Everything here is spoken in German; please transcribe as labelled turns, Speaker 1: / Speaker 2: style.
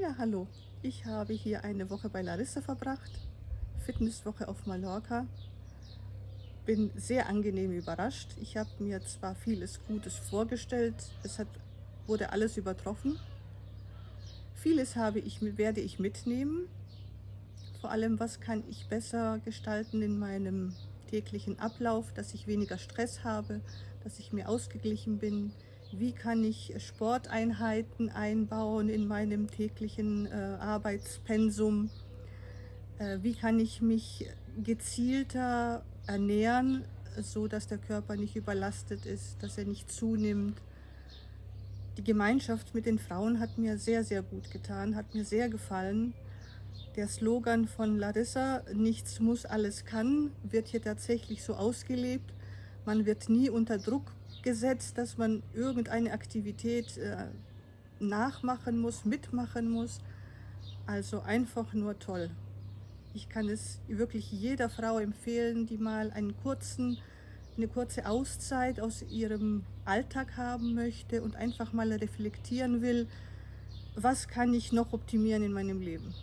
Speaker 1: Ja, hallo. Ich habe hier eine Woche bei Larissa verbracht. Fitnesswoche auf Mallorca. Bin sehr angenehm überrascht. Ich habe mir zwar vieles Gutes vorgestellt, es hat, wurde alles übertroffen. Vieles habe ich, werde ich mitnehmen. Vor allem, was kann ich besser gestalten in meinem täglichen Ablauf, dass ich weniger Stress habe, dass ich mehr ausgeglichen bin, wie kann ich Sporteinheiten einbauen in meinem täglichen äh, Arbeitspensum, äh, wie kann ich mich gezielter ernähren, so dass der Körper nicht überlastet ist, dass er nicht zunimmt. Die Gemeinschaft mit den Frauen hat mir sehr, sehr gut getan, hat mir sehr gefallen. Der Slogan von Larissa, nichts muss, alles kann, wird hier tatsächlich so ausgelebt. Man wird nie unter Druck gesetzt, dass man irgendeine Aktivität äh, nachmachen muss, mitmachen muss. Also einfach nur toll. Ich kann es wirklich jeder Frau empfehlen, die mal einen kurzen, eine kurze Auszeit aus ihrem Alltag haben möchte und einfach mal reflektieren will, was kann ich noch optimieren in meinem Leben.